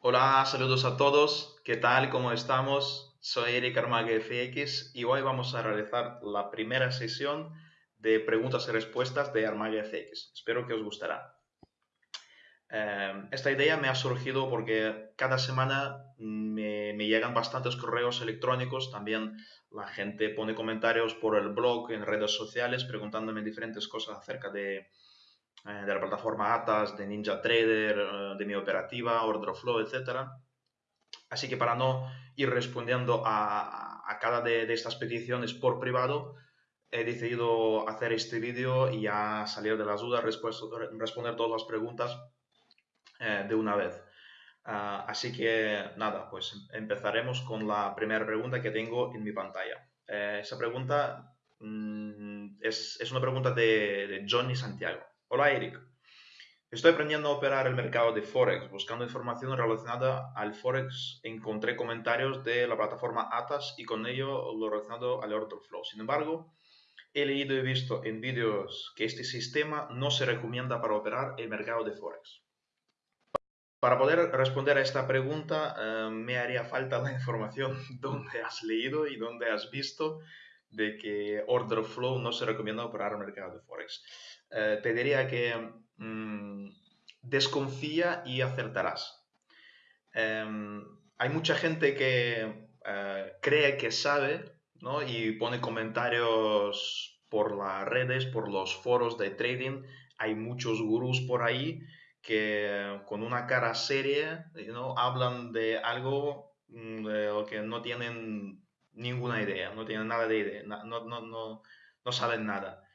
Hola, saludos a todos. ¿Qué tal? ¿Cómo estamos? Soy Eric Armague FX y hoy vamos a realizar la primera sesión de preguntas y respuestas de Armague FX. Espero que os gustará. Eh, esta idea me ha surgido porque cada semana me, llegan bastantes correos electrónicos, también la gente pone comentarios por el blog, en redes sociales, preguntándome diferentes cosas acerca de, eh, de la plataforma Atas, de NinjaTrader, eh, de mi operativa, OrderFlow, etc. Así que para no ir respondiendo a, a cada de, de, estas peticiones por privado, he decidido hacer este vídeo y ya salir de las dudas, responder todas las preguntas eh, de una vez. Uh, así que nada, pues empezaremos con la primera pregunta que tengo en mi pantalla. Eh, esa pregunta mm, es, es, una pregunta de, de Johnny Santiago. Hola Eric, estoy aprendiendo a operar el mercado de Forex. Buscando información relacionada al Forex, encontré comentarios de la plataforma Atas y con ello lo relacionado al order flow. Sin embargo, he leído y visto en vídeos que este sistema no se recomienda para operar el mercado de Forex. Para poder responder a esta pregunta, eh, me haría falta la información dónde has leído y dónde has visto de que order flow no se recomienda operar el mercado de Forex. Eh, te diría que mmm, desconfía y acertarás. Eh, hay mucha gente que eh, cree que sabe ¿no? y pone comentarios por las redes, por los foros de trading. Hay muchos gurús por ahí que con una cara seria ¿no? hablan de algo mm, que no tienen ninguna idea, no tienen nada de idea, no, no, no, no saben nada.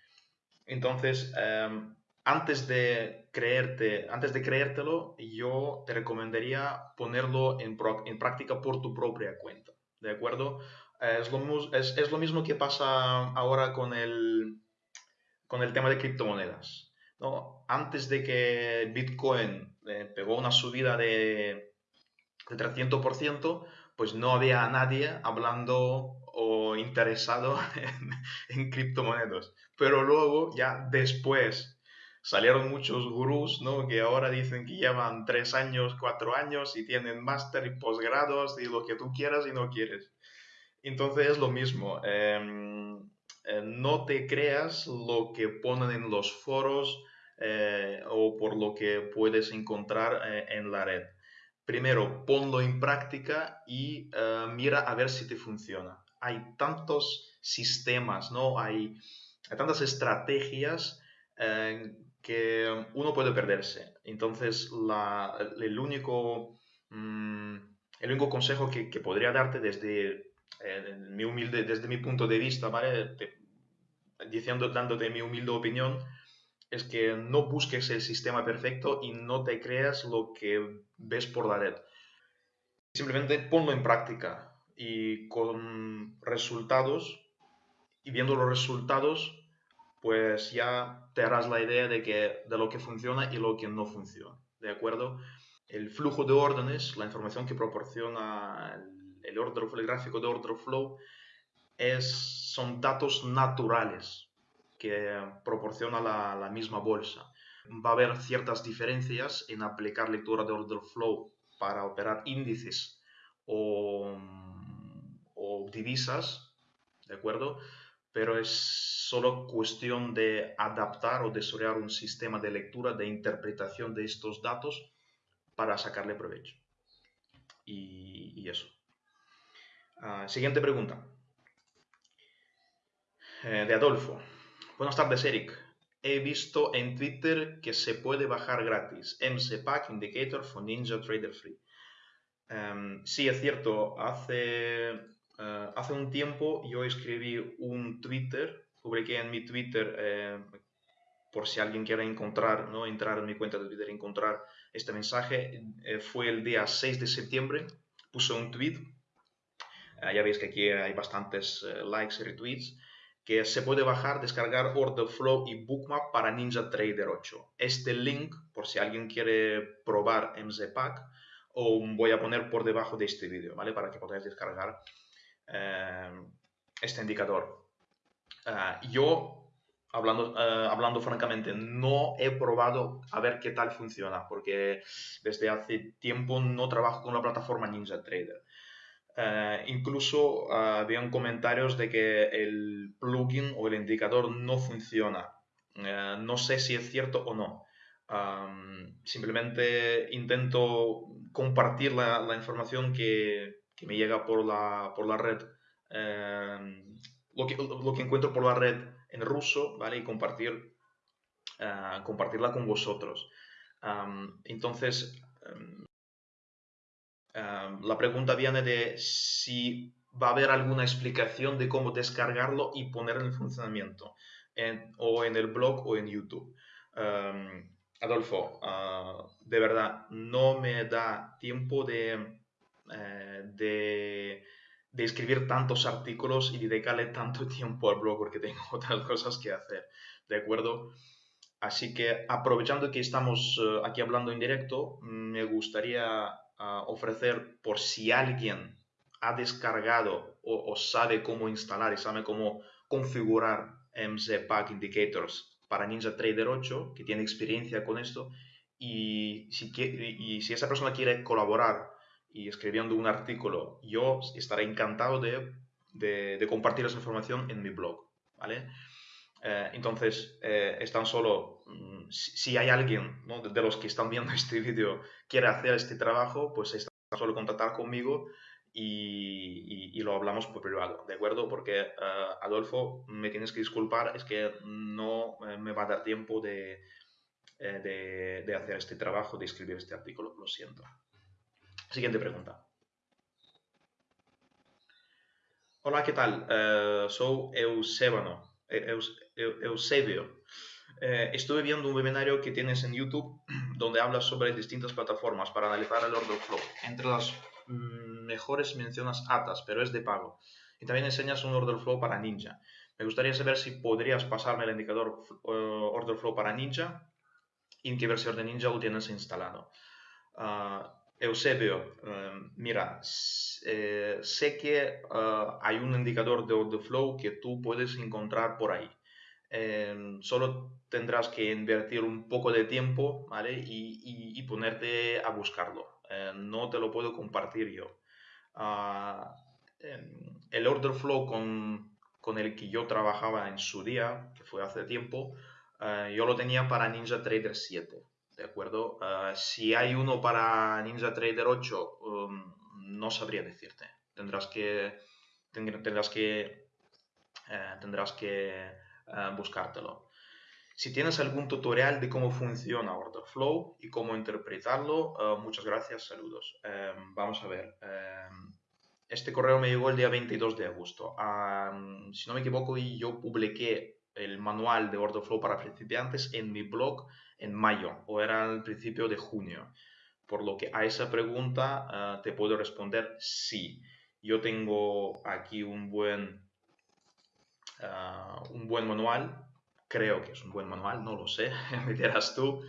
Entonces, um, antes de creerte, antes de creértelo, yo te recomendaría ponerlo en, pro, en práctica por tu propia cuenta, ¿de acuerdo? Es, lo, es, lo, mismo que pasa ahora con el, con el tema de criptomonedas. ¿no? Antes de que Bitcoin eh, pegó una subida de, de 300%, pues no había nadie hablando interesado en, criptomonedas. Pero luego, ya después, salieron muchos gurús, ¿no? Que ahora dicen que llevan tres años, cuatro años y tienen máster y posgrados y lo que tú quieras y no quieres. Entonces es lo mismo. Eh, eh, no te creas lo que ponen en los foros eh, o por lo que puedes encontrar eh, en la red. Primero, ponlo en práctica y mira a ver si te funciona hay tantos sistemas, ¿no? Hay, tantas estrategias eh, que uno puede perderse. Entonces, el, único, mmm, el único consejo que, que, podría darte desde eh, mi humilde, desde mi punto de vista, ¿vale? Te, diciendo, dándote mi humilde opinión, es que no busques el sistema perfecto y no te creas lo que ves por la red. Simplemente ponlo en práctica y con resultados y viendo los resultados pues ya te harás la idea de, que, de lo que funciona y lo que no funciona, ¿de acuerdo? El flujo de órdenes, la información que proporciona el, order el gráfico de order flow, es, son datos naturales que proporciona la, la misma bolsa. Va a haber ciertas diferencias en aplicar lectura de order flow para operar índices o o divisas, ¿de acuerdo? Pero es solo cuestión de adaptar o desarrollar un sistema de lectura, de interpretación de estos datos para sacarle provecho. Y, eso. Uh, siguiente pregunta. Eh, de Adolfo. Buenas tardes, Eric. He visto en Twitter que se puede bajar gratis MC Indicator for Ninja Trader Free. Um, sí, es cierto, hace Uh, hace un tiempo yo escribí un Twitter, publiqué en mi Twitter, eh, por si alguien quiere encontrar, ¿no? entrar en mi cuenta de Twitter encontrar este mensaje, eh, fue el día 6 de septiembre, puse un tweet, ya veis que aquí hay bastantes likes y retweets, que se puede bajar, descargar Order Flow y Bookmap para Ninja Trader 8. Este link, por si alguien quiere probar MZPack, o voy a poner por debajo de este vídeo, ¿vale? Para que podáis descargar eh, este indicador. Uh, yo hablando, eh, hablando francamente, no he probado a ver qué tal funciona, porque desde hace tiempo no trabajo con la plataforma Ninja Trader. Eh, incluso uh, comentarios de que el plugin o el indicador no funciona. no sé si es cierto o no. simplemente intento compartir la, información que, me llega por la, por la red, lo, que, lo que encuentro por la red en ruso, ¿vale? Y compartir, ah, compartirla con vosotros. entonces, la pregunta viene de si va a haber alguna explicación de cómo descargarlo y ponerlo en funcionamiento, o en el blog o en YouTube. Adolfo, ah, de verdad, no me da tiempo de, eh, de de escribir tantos artículos y dedicarle tanto tiempo al blog porque tengo otras cosas que hacer, ¿de acuerdo? Así que aprovechando que estamos eh, aquí hablando en directo, me gustaría ah, ofrecer por si alguien ha descargado o, sabe cómo instalar y sabe cómo configurar MZ Pack Indicators para Ninja Trader 8, que tiene experiencia con esto, y si, y si esa persona quiere colaborar y escribiendo un artículo, yo estaré encantado de, de, compartir esa información en mi blog, ¿vale? Eh, entonces, eh, es tan solo, mm, si, hay alguien de, los que están viendo este vídeo quiere hacer este trabajo, pues es tan solo contactar conmigo y, y, lo hablamos por privado, ¿de acuerdo? Porque, eh, Adolfo, me tienes que disculpar, es que no me va a dar tiempo de, de, de hacer este trabajo, de escribir este artículo, lo siento. Siguiente pregunta. Hola, ¿qué tal? Eh, soy Eusebano, eh, Eusebio. Eh, estuve viendo un webinario que tienes en YouTube donde hablas sobre distintas plataformas para analizar el order flow. Entre las mm, mejores mencionas Atas, pero es de pago. Y también enseñas un order flow para Ninja. Me gustaría saber si podrías pasarme el indicador order flow para Ninja y en qué versión de Ninja lo tienes instalado. Ah, Eusebio, em, mira, eh, sé que ah, hay un indicador de order flow que tú puedes encontrar por ahí. Em, solo tendrás que invertir un poco de tiempo ¿vale? y, ponerte a buscarlo. Em, no te lo puedo compartir yo. Ah, el order flow con, el que yo trabajaba en su día, que fue hace tiempo, ah, yo lo tenía para Ninja Trader 7. ¿De acuerdo? Ah, si hay uno para Ninja Trader 8, um, no sabría decirte. Tendrás que, tendrás que, eh, tendrás que eh, buscártelo. Si tienes algún tutorial de cómo funciona Order Flow y cómo interpretarlo, eh, muchas gracias, saludos. Em, vamos a ver. Em, este correo me llegó el día 22 de agosto. si no me equivoco, yo publiqué el manual de Order Flow para principiantes en mi blog en mayo o era al principio de junio. Por lo que a esa pregunta ah, te puedo responder sí. Yo tengo aquí un buen, uh, un buen manual, creo que es un buen manual, no lo sé, me dirás tú,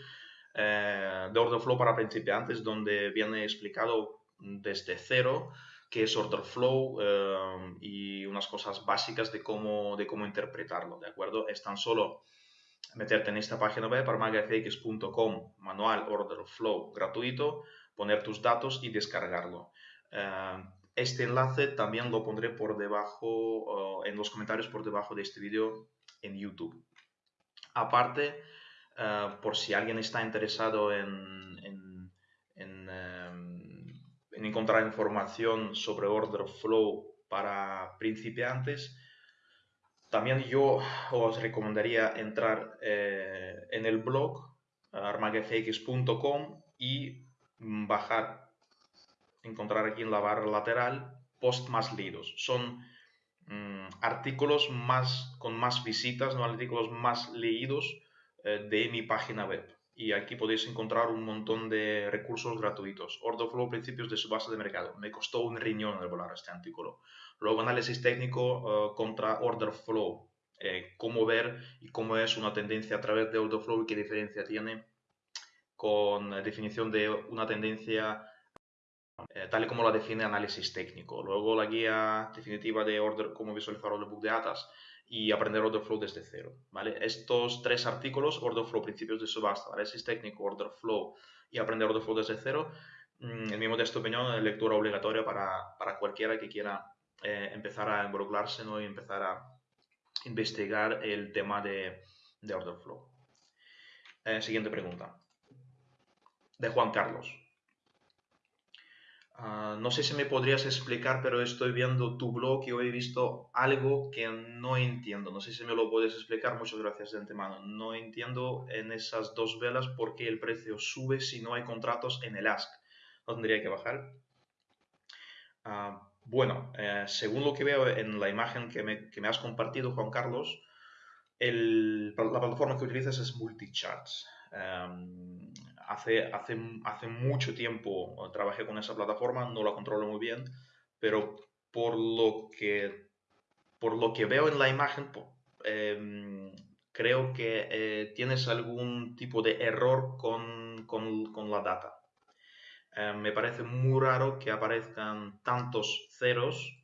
eh, de Order Flow para principiantes, donde viene explicado desde cero qué es Order Flow y unas cosas básicas de cómo, de cómo interpretarlo, ¿de acuerdo? Es tan solo meterte en esta página web, armagafx.com, manual Order Flow gratuito, poner tus datos y descargarlo. Eh, este enlace también lo pondré por debajo, en los comentarios por debajo de este vídeo en YouTube. Aparte, eh, por si alguien está interesado en, en, en, eh, en encontrar información sobre Order Flow para principiantes, también yo os recomendaría entrar eh, en el blog armagefx.com y bajar, encontrar aquí en la barra lateral post más leídos. Son mm, artículos más, con más visitas, no artículos más leídos eh, de mi página web. Y aquí podéis encontrar un montón de recursos gratuitos. Order Flow, principios de su base de mercado. Me costó un riñón elaborar este artículo. Luego análisis técnico eh, contra order flow, eh, cómo ver y cómo es una tendencia a través de order flow y qué diferencia tiene con la definición de una tendencia eh, tal y como la define análisis técnico. Luego la guía definitiva de order, cómo visualizar el book de atas y aprender order flow desde cero, ¿vale? Estos tres artículos, order flow, principios de subasta, análisis técnico, order flow y aprender order flow desde cero, mm, en mi modesta opinión, lectura obligatoria para, para cualquiera que quiera eh, empezar a involucrarse ¿no? y empezar a investigar el tema de, de order flow. Eh, siguiente pregunta. De Juan Carlos. Ah, no sé si me podrías explicar, pero estoy viendo tu blog y hoy he visto algo que no entiendo. No sé si me lo puedes explicar. Muchas gracias de antemano. No entiendo en esas dos velas por qué el precio sube si no hay contratos en el ASK. ¿No tendría que bajar? Ah, bueno, eh, según lo que veo en la imagen que me, has compartido, Juan Carlos, la plataforma que utilizas es Multicharts. Em, hace, hace, hace mucho tiempo trabajé con esa plataforma, no la controlo muy bien, pero por lo que, por lo que veo en la imagen, em, creo que eh, tienes algún tipo de error con, con, la data. Em, me parece muy raro que aparezcan tantos ceros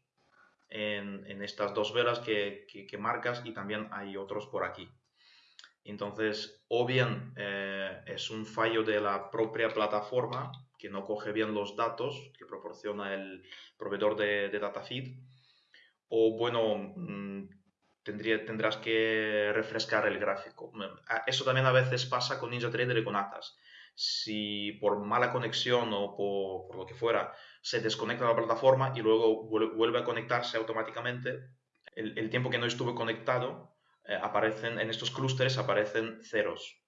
en, estas dos velas que, marcas y también hay otros por aquí. Entonces, o bien eh, es un fallo de la propia plataforma que no coge bien los datos que proporciona el proveedor de, de DataFeed, o bueno, mm, tendrás que refrescar el gráfico. Eso también a veces pasa con NinjaTrader y con Atas. Si por mala conexión o por, por lo que fuera se desconecta la plataforma y luego vuelve a conectarse automáticamente, el, el tiempo que no estuve conectado eh, aparecen, en estos clústeres aparecen ceros.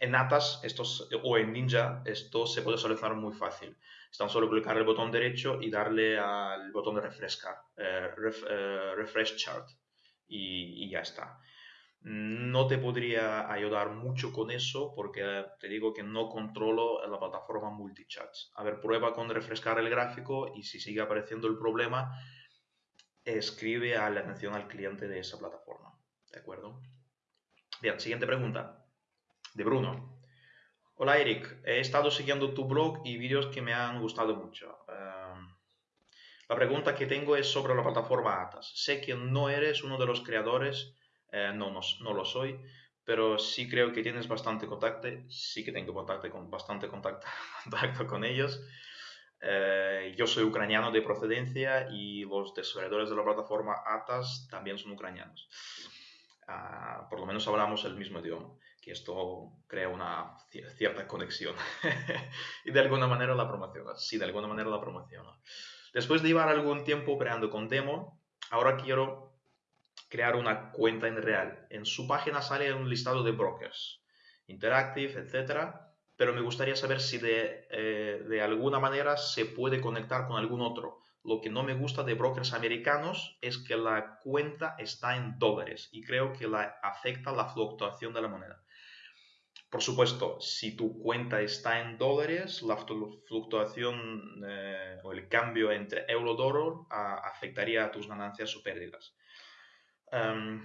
En Atas estos, o en Ninja esto se puede solucionar muy fácil. Es tan solo clicar el botón derecho y darle al botón de refrescar, eh, eh, refresh chart y, ya está. No te podría ayudar mucho con eso porque te digo que no controlo la plataforma multichats. A ver, prueba con refrescar el gráfico y si sigue apareciendo el problema, escribe a la atención al cliente de esa plataforma. ¿De acuerdo? Bien, siguiente pregunta. De Bruno. Hola Eric, he estado siguiendo tu blog y vídeos que me han gustado mucho. Em, la pregunta que tengo es sobre la plataforma Atas. Sé que no eres uno de los creadores, eh, no, no, lo soy, pero sí creo que tienes bastante contacto, sí que tengo contacto con, bastante contacto, contacto con ellos. Eh, yo soy ucraniano de procedencia y los desarrolladores de la plataforma ATAS también son ucranianos. Ah, por lo menos hablamos el mismo idioma, que esto crea una cierta conexión. y de alguna manera la promociona. Sí, de alguna manera la promociona. Después de llevar algún tiempo creando con demo, ahora quiero crear una cuenta en real. En su página sale un listado de brokers, Interactive, etcétera pero me gustaría saber si eh, de, alguna manera se puede conectar con algún otro. Lo que no me gusta de brokers americanos es que la cuenta está en dólares y creo que la afecta la fluctuación de la moneda. Por supuesto, si tu cuenta está en dólares, la fluctuación eh, o el cambio entre euro-dólar afectaría a tus ganancias o pérdidas. Em,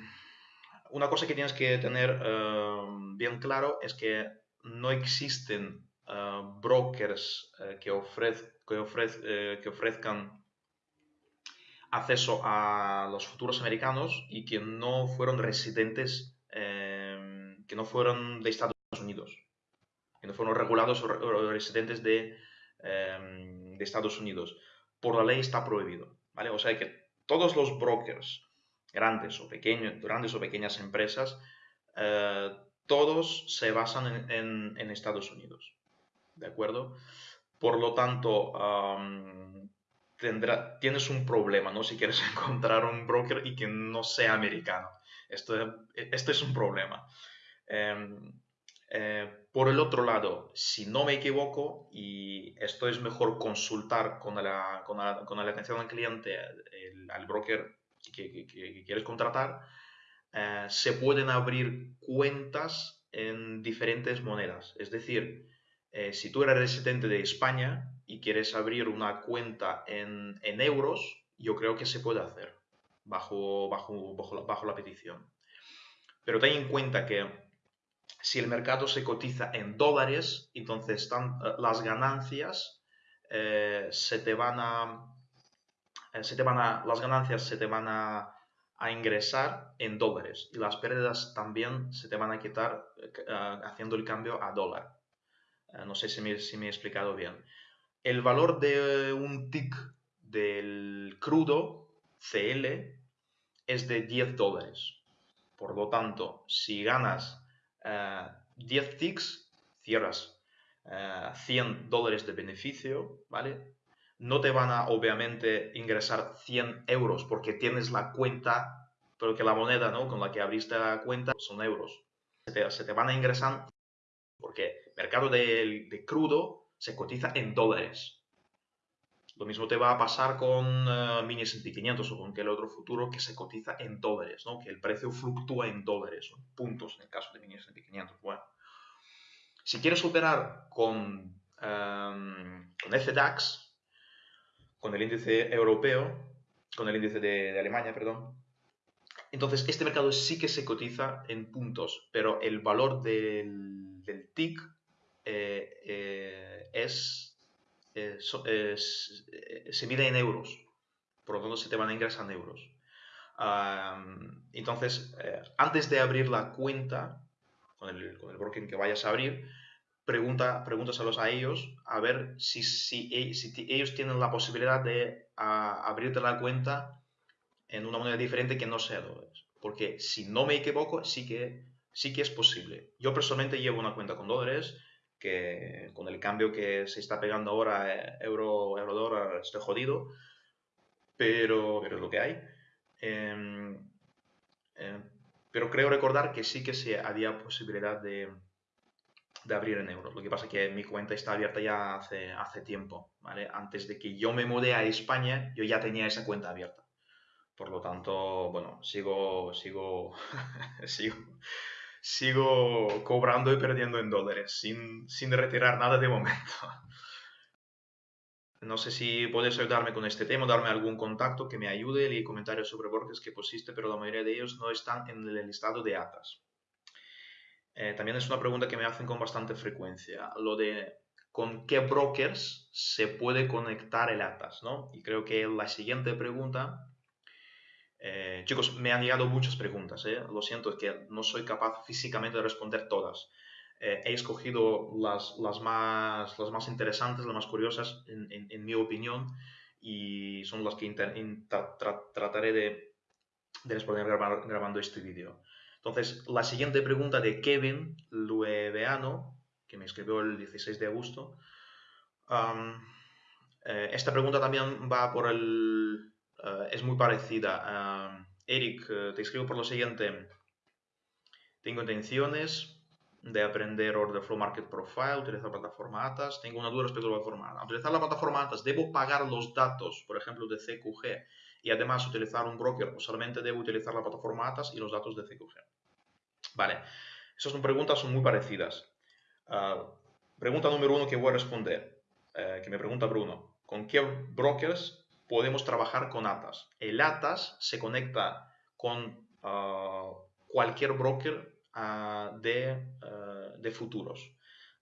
una cosa que tienes que tener em, bien claro es que no existen ah, brokers eh, que, eh, que, ofrezcan acceso a los futuros americanos y que no fueron residentes, em, que no fueron de Estados Unidos, que no fueron regulados o, residentes de, de, Estados Unidos. Por la ley está prohibido, ¿vale? O sea que todos los brokers, grandes o pequeños, grandes o pequeñas empresas, eh, todos se basan en, Estados Unidos. ¿De acuerdo? Por lo tanto, tendrá, tienes un problema, ¿no? Si quieres encontrar un broker y que no sea americano. Esto, esto es un problema. Em, eh, por el otro lado, si no me equivoco, y esto es mejor consultar con la, con la, atención al cliente, al broker que, quieres contratar, eh, se pueden abrir cuentas en diferentes monedas. Es decir, eh, si tú eres residente de España y quieres abrir una cuenta en, euros, yo creo que se puede hacer bajo, bajo, bajo, la, petición. Pero ten en cuenta que si el mercado se cotiza en dólares, entonces eh, las ganancias se te van a, se te van a, las ganancias se te van a a ingresar en dólares y las pérdidas también se te van a quitar eh, haciendo el cambio a dólar. no sé si me, si me he explicado bien. El valor de un tick del crudo CL es de 10 dólares. Por lo tanto, si ganas 10 eh, ticks, cierras 100 eh, dólares de beneficio, ¿vale? No te van a, obviamente, ingresar 100 euros porque tienes la cuenta, pero que la moneda, ¿no? Con la que abriste la cuenta son euros. Se te, van a ingresar porque el mercado de crudo se cotiza en dólares. Lo mismo te va a pasar con uh, Mini S&P 500 o con aquel otro futuro que se cotiza en dólares, ¿no? que el precio fluctúa en dólares, o puntos en el caso de Mini S&P 500. Bueno, si quieres operar con, um, con FDAX, con el índice europeo, con el índice de, Alemania, perdón, entonces este mercado sí que se cotiza en puntos, pero el valor del, TIC eh, eh, es eh, se mide en euros, por lo tanto se te van a ingresar en euros. entonces, antes de abrir la cuenta con el, con el broker que vayas a abrir, pregunta, pregúntaselos a ellos a ver si, si, si ellos tienen la posibilidad de abrirte la cuenta en una moneda diferente que no sea dólares. Porque si no me equivoco, sí que, sí que es posible. Yo personalmente llevo una cuenta con dólares que con el cambio que se está pegando ahora eh, euro, euro dólar estoy jodido, pero, pero es lo que hay. Em, em, pero creo recordar que sí que se había posibilidad de, de, abrir en euros. Lo que pasa es que mi cuenta está abierta ya hace, hace tiempo, ¿vale? Antes de que yo me mudé a España, yo ya tenía esa cuenta abierta. Por lo tanto, bueno, sigo, sigo, sigo, sigo cobrando y perdiendo en dólares sin, sin retirar nada de momento. No sé si puedes ayudarme con este tema, darme algún contacto que me ayude. Leí comentarios sobre brokers que pusiste, pero la mayoría de ellos no están en el listado de ATAS. Eh, también es una pregunta que me hacen con bastante frecuencia. Lo de con qué brokers se puede conectar el ATAS, ¿no? Y creo que la siguiente pregunta eh, chicos, me han llegado muchas preguntas, ¿eh? lo siento, es que no soy capaz físicamente de responder todas. Eh, he escogido las, las, más, las más interesantes, las más curiosas, en, mi opinión, y son las que trataré de, de responder grabando este vídeo. Entonces, la siguiente pregunta de Kevin Lueveano, que me escribió el 16 de agosto. esta pregunta también va por el eh, es muy parecida. Eric, eh, te escribo por lo siguiente. Tengo intenciones de aprender Order Flow Market Profile, utilizar la plataforma ATAS. Tengo una duda respecto a la plataforma ATAS. utilizar la plataforma ATAS, ¿debo pagar los datos, por ejemplo, de CQG y además utilizar un broker o solamente debo utilizar la plataforma ATAS y los datos de CQG? Vale, esas son preguntas son muy parecidas. Ah, pregunta número uno que voy a responder, eh, que me pregunta Bruno. ¿Con qué brokers podemos trabajar con ATAS. El ATAS se conecta con ah, cualquier broker ah, de, de, futuros.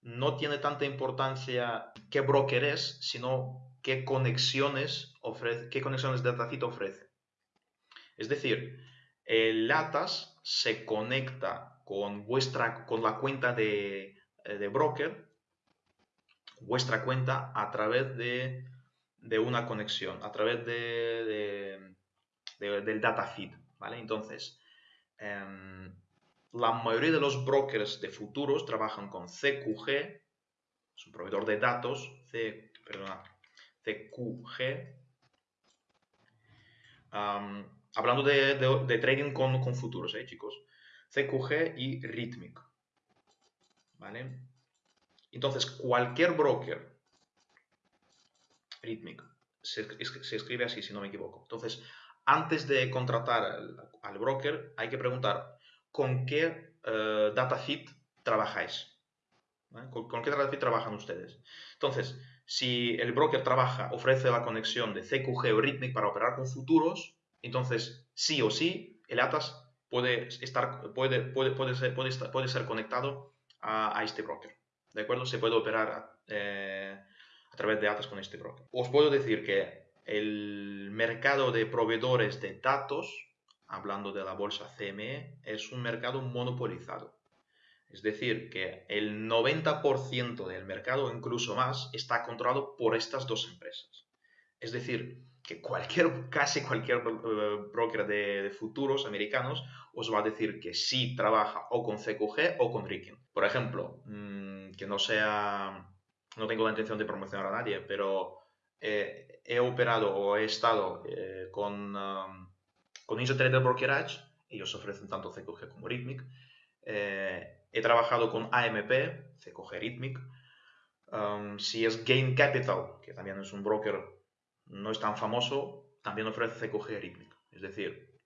No tiene tanta importancia qué broker es, sino qué conexiones, ofrece, qué conexiones de DataFit ofrece. Es decir, el ATAS se conecta con, vuestra, con la cuenta de, de broker, vuestra cuenta, a través de de una conexión a través de, del data feed, ¿vale? Entonces, em, la mayoría de los brokers de futuros trabajan con CQG, es un proveedor de datos, C, perdona, CQG, hablando de, trading con, futuros, ¿eh, chicos? CQG y Rhythmic, ¿vale? Entonces, cualquier broker Rhythmic. Se, escribe así, si no me equivoco. Entonces, antes de contratar al, broker, hay que preguntar con qué uh, data trabajáis. ¿Con, qué data trabajan ustedes? Entonces, si el broker trabaja, ofrece la conexión de CQG o Rhythmic para operar con futuros, entonces sí o sí el ATAS puede, estar, puede, puede, puede, ser, puede, ser conectado a, este broker. ¿De acuerdo? Se puede operar eh, a través de ATAS con este broker. Os puedo decir que el mercado de proveedores de datos hablando de la bolsa CME, es un mercado monopolizado. Es decir, que el 90% del mercado, incluso más, está controlado por estas dos empresas. Es decir, que cualquier, casi cualquier eh, broker de, futuros americanos os va a decir que sí trabaja o con CQG o con Ricken. Por ejemplo, mm, que no sea, no tengo la intención de promocionar a nadie, pero eh, he operado o he estado eh, con, um, con Brokerage, ellos ofrecen tanto CQG como Rhythmic. he trabajado con AMP, CQG Rhythmic. Um, si es Gain Capital, que también es un broker no es tan famoso, también ofrece CQG Rhythmic. Es decir,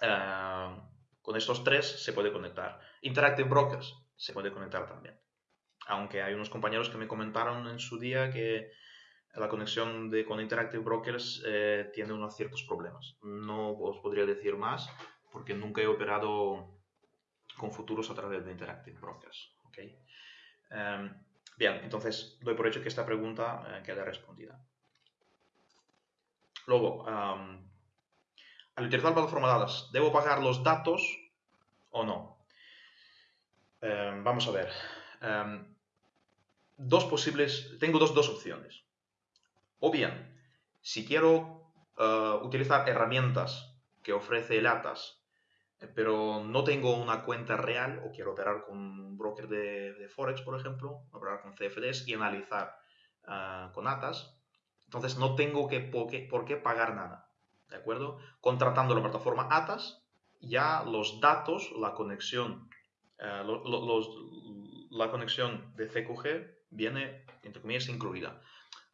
eh, con estos tres se puede conectar. Interactive Brokers se puede conectar también. Aunque hay unos compañeros que me comentaron en su día que la conexión de, con Interactive Brokers eh, tiene unos ciertos problemas. No os podría decir más porque nunca he operado con futuros a través de Interactive Brokers. Em, bien, entonces doy por hecho que esta pregunta eh, queda respondida. Luego, al utilizar plataforma de datos, ¿debo pagar los datos o no? Em, vamos a ver. Em, dos posibles, tengo dos, dos, opciones. O bien, si quiero eh, utilizar herramientas que ofrece el ATAS, eh, pero no tengo una cuenta real o quiero operar con un broker de, Forex, por ejemplo, operar con CFDs y analizar eh, con ATAS, entonces no tengo que, por, qué, pagar nada. ¿De acuerdo? Contratando la plataforma ATAS, ya los datos, la conexión, eh, la conexión de CQG viene, entre comillas, incluida.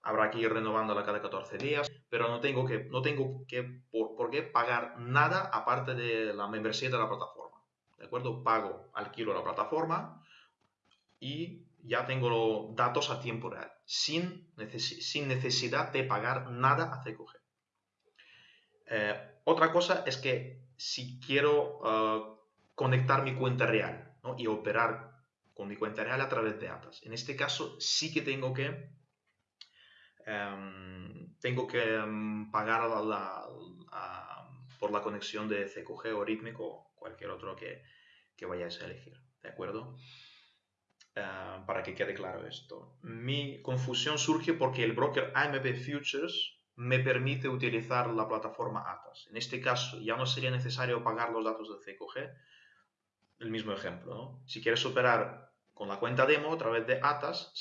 Habrá que ir renovándola cada 14 días, pero no tengo que, no tengo que por, qué pagar nada aparte de la membresía de la plataforma. ¿De acuerdo? Pago, alquilo la plataforma y ya tengo los datos a tiempo real, sin, necesidad de pagar nada a CQG. Eh, otra cosa es que si quiero eh, conectar mi cuenta real y operar con mi cuenta real a través de ATAS, en este caso sí que tengo que, em, tengo que em, pagar por la conexión de CQG o rítmico o cualquier otro que, que vayáis a elegir. ¿De acuerdo? Ah, para que quede claro esto. Mi confusión surge porque el broker AMP Futures me permite utilizar la plataforma ATAS. En este caso ya no sería necesario pagar los datos de CQG. El mismo ejemplo, Si quieres operar con la cuenta demo a través de ATAS,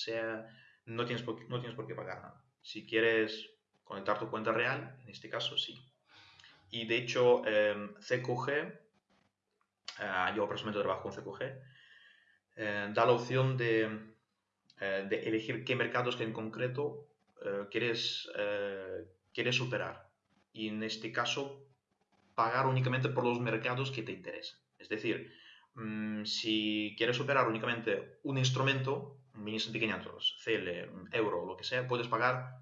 no, tienes por, no tienes por qué pagar nada. Si quieres conectar tu cuenta real, en este caso sí. Y de hecho, eh, CQG, ah, yo personalmente trabajo con CQG, eh, da la opción de, eh, de, elegir qué mercados en concreto eh, quieres, quieres operar. Y en este caso, pagar únicamente por los mercados que te interesan. Es decir, mm, si quieres operar únicamente un instrumento, un mini S&P 500, CL, euro, lo que sea, puedes pagar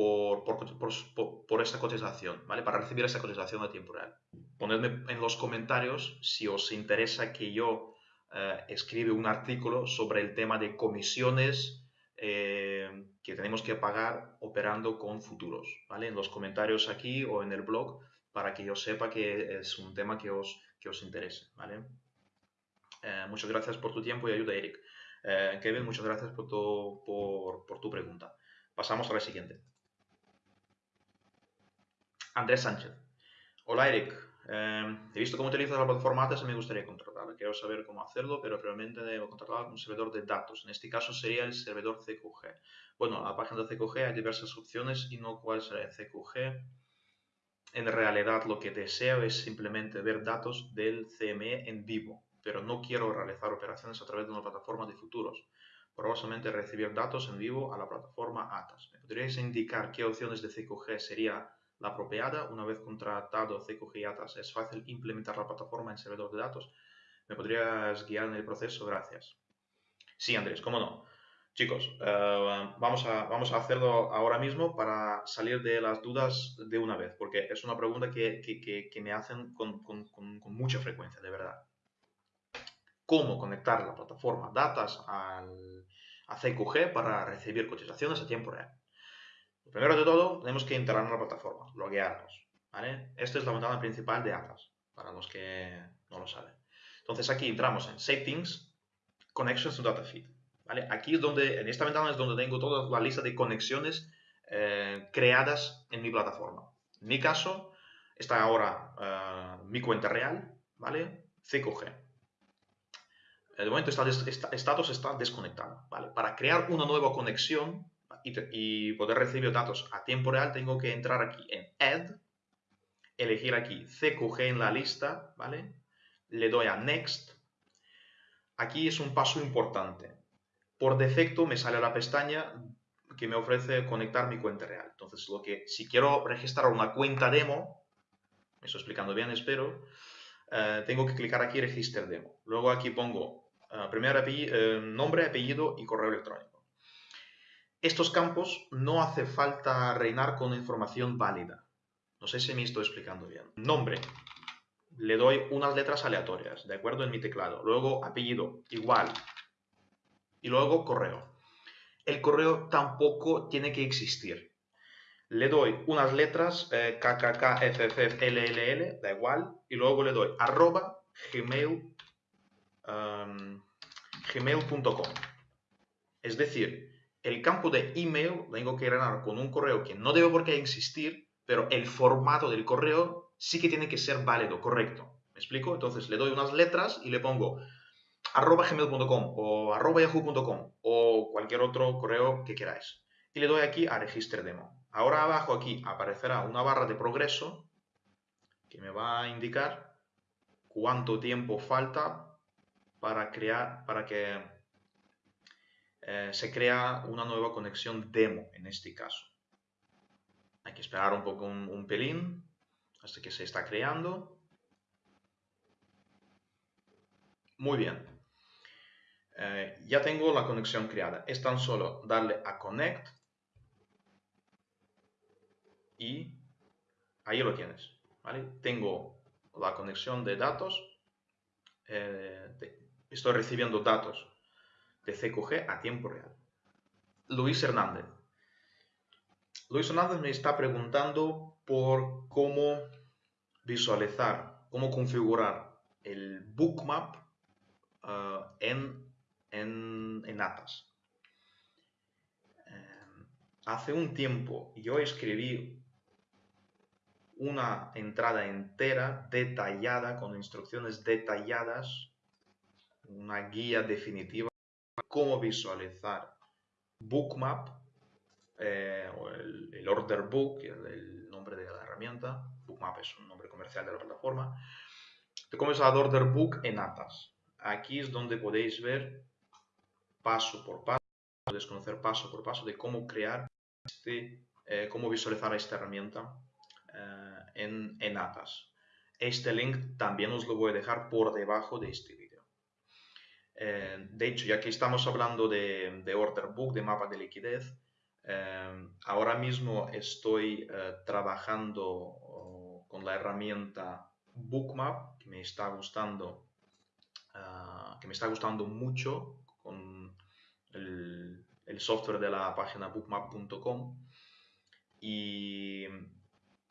por, por, esa cotización, ¿vale? Para recibir esa cotización a tiempo real. Ponedme en los comentarios si os interesa que yo eh, escriba un artículo sobre el tema de comisiones eh, que tenemos que pagar operando con futuros, ¿vale? En los comentarios aquí o en el blog para que yo sepa que es un tema que os, que os interese, ¿vale? Eh, muchas gracias por tu tiempo y ayuda, Eric. Kevin, muchas gracias por tu, por tu pregunta. Pasamos a la siguiente. Andrés Sánchez. Hola Eric, em, he visto cómo utilizas la plataforma ATAS y me gustaría contratarla. Quiero saber cómo hacerlo, pero realmente debo contratar un servidor de datos. En este caso sería el servidor CQG. Bueno, en la página de CQG hay diversas opciones y no cuál será el CQG. En realidad lo que deseo es simplemente ver datos del CME en vivo, pero no quiero realizar operaciones a través de una plataforma de futuros. Probablemente recibir datos en vivo a la plataforma ATAS. ¿Me podríais indicar qué opciones de CQG sería la apropiada. Una vez contratado CQG ATAS, es fácil implementar la plataforma en servidor de datos. ¿Me podrías guiar en el proceso? Gracias. Sí, Andrés, cómo no. Chicos, eh, vamos, a, vamos a hacerlo ahora mismo para salir de las dudas de una vez, porque es una pregunta que, que, me hacen con, con, con, mucha frecuencia, de verdad. ¿Cómo conectar la plataforma Datas al, a CQG para recibir cotizaciones a tiempo real? Primero de todo, tenemos que entrar en la plataforma, loguearnos. ¿vale? Esta es la ventana principal de Atlas, para los que no lo saben. Entonces aquí entramos en Settings, Connections to Data Feed. Aquí es donde, en esta ventana es donde tengo toda la lista de conexiones eh, creadas en mi plataforma. En mi caso, está ahora eh, mi cuenta real, ¿vale? C5G. De momento está, estatus está desconectado, ¿vale? Para crear una nueva conexión y, poder recibir datos a tiempo real, tengo que entrar aquí en Add, elegir aquí CQG en la lista, ¿vale? Le doy a Next. Aquí es un paso importante. Por defecto me sale la pestaña que me ofrece conectar mi cuenta real. Entonces, lo que, si quiero registrar una cuenta demo, me estoy explicando bien, espero, eh, tengo que clicar aquí Register Demo. Luego aquí pongo uh, primer eh, nombre, apellido y correo electrónico. Estos campos no hace falta reinar con información válida. No sé si me estoy explicando bien. Nombre. Le doy unas letras aleatorias, ¿de acuerdo? En mi teclado. Luego apellido, igual. Y luego correo. El correo tampoco tiene que existir. Le doy unas letras, eh, da igual. Y luego le doy arroba gmail, um, gmail.com. Es decir, el campo de email tengo que rellenar con un correo que no debe por qué existir, pero el formato del correo sí que tiene que ser válido, correcto. ¿Me explico? Entonces le doy unas letras y le pongo arroba gmail.com o arroba yahoo.com o cualquier otro correo que queráis. Y le doy aquí a Register Demo. Ahora abajo aquí aparecerá una barra de progreso que me va a indicar cuánto tiempo falta para crear, para que eh, se crea una nueva conexión demo en este caso. Hay que esperar un poco un, pelín hasta que se está creando. Muy bien. Eh, ya tengo la conexión creada. Es tan solo darle a Connect y ahí lo tienes. Tengo la conexión de datos. Eh, estoy recibiendo datos de CQG a tiempo real. Luis Hernández. Luis Hernández me está preguntando por cómo visualizar, cómo configurar el bookmap uh, en, en, en, Atas. Eh, hace un tiempo yo escribí una entrada entera detallada con instrucciones detalladas, una guía definitiva cómo visualizar Bookmap eh, o el, Order Book, el, el, nombre de la herramienta. Bookmap es un nombre comercial de la plataforma. De cómo usar Order Book en Atas. Aquí es donde podéis ver paso por paso, podéis conocer paso por paso de cómo crear, este, eh, cómo visualizar esta herramienta eh, en, en Atas. Este link también os lo voy a dejar por debajo de este. Eh, de hecho, ya que estamos hablando de, order book, de mapa de liquidez, eh, ahora mismo estoy eh, trabajando oh, con la herramienta Bookmap, que me está gustando, ah, que me está gustando mucho con el, el software de la página bookmap.com y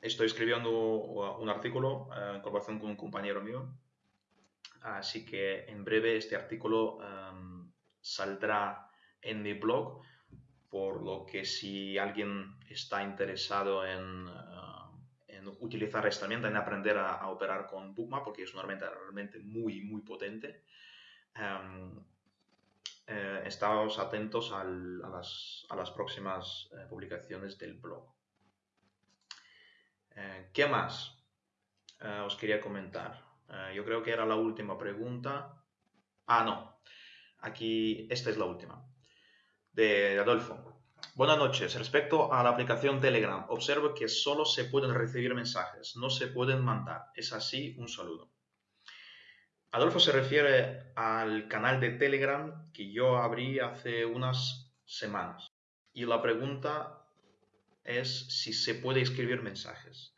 estoy escribiendo un artículo en colaboración con un compañero mío Así que en breve este artículo em, saldrá en mi blog, por lo que si alguien está interesado en, eh, utilizar esta herramienta, en aprender a, operar con Bookmap, porque es una herramienta realmente muy, muy potente, um, atentos a, las, próximas eh, publicaciones del blog. ¿Qué más os quería comentar? Eh, yo creo que era la última pregunta. Ah, no. Aquí, esta es la última. De Adolfo. Buenas noches. Respecto a la aplicación Telegram, observo que solo se pueden recibir mensajes, no se pueden mandar. ¿Es así? Un saludo. Adolfo se refiere al canal de Telegram que yo abrí hace unas semanas. Y la pregunta es si se puede escribir mensajes.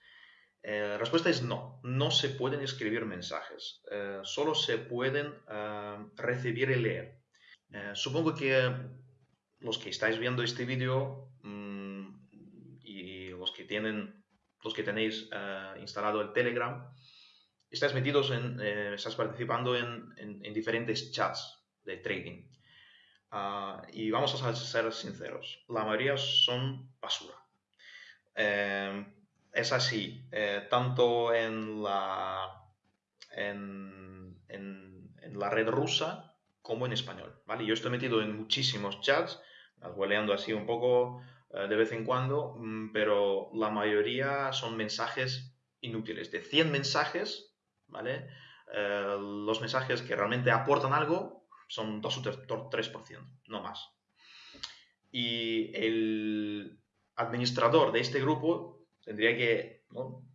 Eh, la respuesta es no, no se pueden escribir mensajes, eh, solo se pueden eh, recibir y leer. supongo que los que estáis viendo este vídeo mm, y los que tienen los que tenéis eh, instalado el Telegram, estáis metidos en, eh, estás participando en, diferentes chats de trading. Ah, y vamos a ser sinceros, la mayoría son basura. Es así, tanto en la, en, en, la red rusa como en español. ¿vale? Yo estoy metido en muchísimos chats, hueleando así un poco eh, de vez en cuando, mm, pero la mayoría son mensajes inútiles. De 100 mensajes, ¿vale? Eh, los mensajes que realmente aportan algo son 2 o 3%, no más. Y el administrador de este grupo tendría que,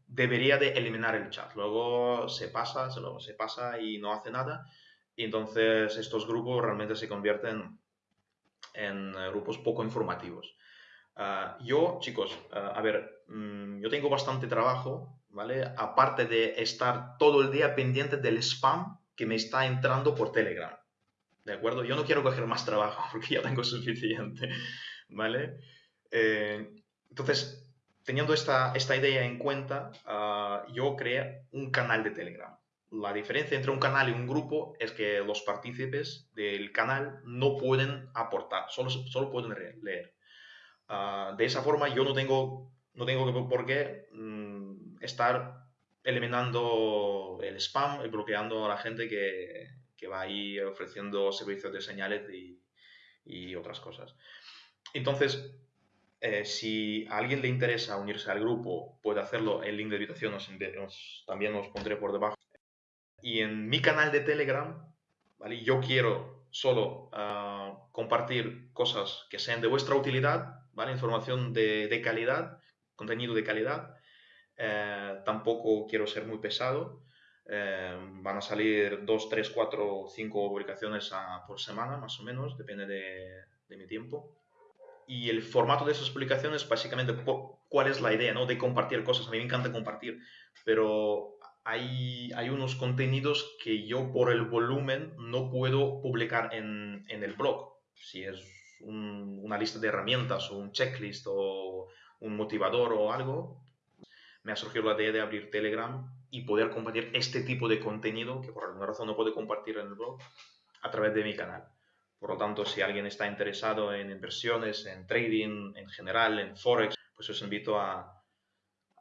debería de eliminar el chat. Luego se pasa, se, se pasa y no hace nada. Y entonces estos grupos realmente se convierten en eh, grupos poco informativos. Ah, yo, chicos, ah, a ver, mm, yo tengo bastante trabajo, ¿vale? Aparte de estar todo el día pendiente del spam que me está entrando por Telegram, ¿de acuerdo? Yo no quiero coger más trabajo porque ya tengo suficiente, ¿vale? Eh, entonces, teniendo esta, esta idea en cuenta, ah, yo creé un canal de Telegram. La diferencia entre un canal y un grupo es que los partícipes del canal no pueden aportar, solo, solo pueden leer. Ah, de esa forma yo no tengo, no tengo por qué mm, estar eliminando el spam y bloqueando a la gente que, que va ahí ofreciendo servicios de señales y, y otras cosas. Entonces, eh, si a alguien le interesa unirse al grupo, puede hacerlo. El link de invitación os, también os pondré por debajo. Y en mi canal de Telegram, ¿vale? yo quiero solo ah, compartir cosas que sean de vuestra utilidad ¿vale? Información de, calidad, contenido de calidad. Eh, tampoco quiero ser muy pesado. Eh, van a salir 2, 3, 4, 5 publicaciones por semana, más o menos, depende de, mi tiempo. Y el formato de esas publicaciones, básicamente, ¿cuál es la idea? ¿no? De compartir cosas. A mí me encanta compartir, pero hay, hay unos contenidos que yo por el volumen no puedo publicar en, en el blog. Si es una lista de herramientas o un checklist o un motivador o algo, me ha surgido la idea de abrir Telegram y poder compartir este tipo de contenido que por alguna razón no puedo compartir en el blog a través de mi canal. Por lo tanto, si alguien está interesado en inversiones, en trading en general, en Forex, pues os invito a,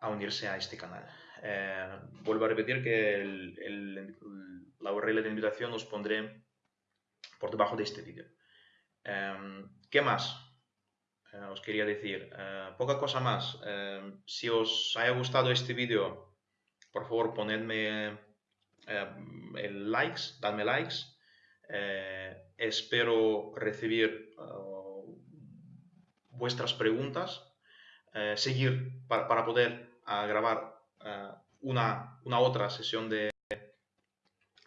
unirse a este canal. Eh, vuelvo a repetir que la URL de invitación os pondré por debajo de este vídeo. Em, ¿Qué más? Eh, os quería decir, eh, poca cosa más. Em, si os haya gustado este vídeo, por favor ponedme em, el likes, dadme likes. Eh, espero recibir vuestras preguntas, seguir para, poder grabar una, una, otra sesión de,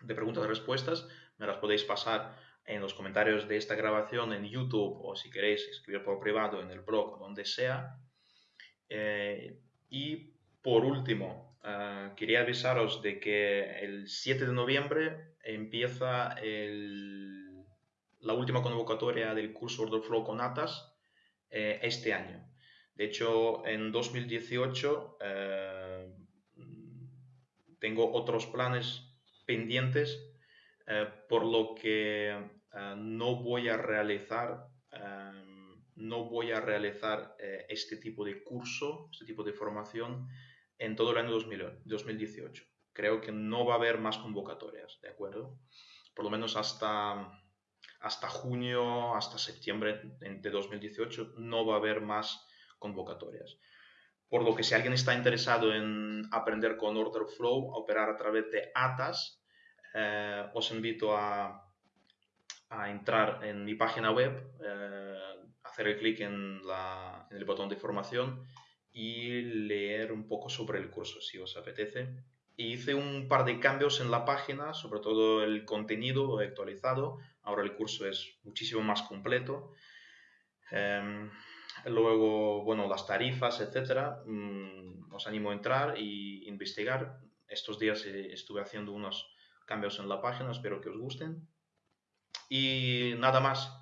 de preguntas y respuestas. Me las podéis pasar en los comentarios de esta grabación en YouTube o si queréis escribir por privado en el blog, donde sea. Y por último, quería avisaros de que el 7 de noviembre empieza la última convocatoria del curso Order Flow con ATAS eh, este año. De hecho, en 2018 tengo otros planes pendientes, por lo que eh, no voy a realizar, no voy a realizar eh, este tipo de curso, este tipo de formación en todo el año 2018. Creo que no va a haber más convocatorias, ¿de acuerdo? Por lo menos hasta, hasta junio, hasta septiembre de 2018 no va a haber más convocatorias. Por lo que si alguien está interesado en aprender con Order Flow, a operar a través de ATAS, eh, os invito a, a entrar en mi página web, eh, hacer el clic en, el botón de formación y leer un poco sobre el curso si os apetece. hice un par de cambios en la página, sobre todo el contenido actualizado. Ahora el curso es muchísimo más completo. Em, luego, bueno, las tarifas, etcétera. Mm, os animo a entrar y investigar. Estos días estuve haciendo unos cambios en la página, espero que os gusten. Y nada más.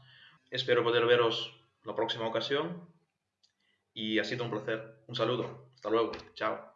Espero poder veros la próxima ocasión y ha sido un placer. Un saludo. Hasta luego. Chao.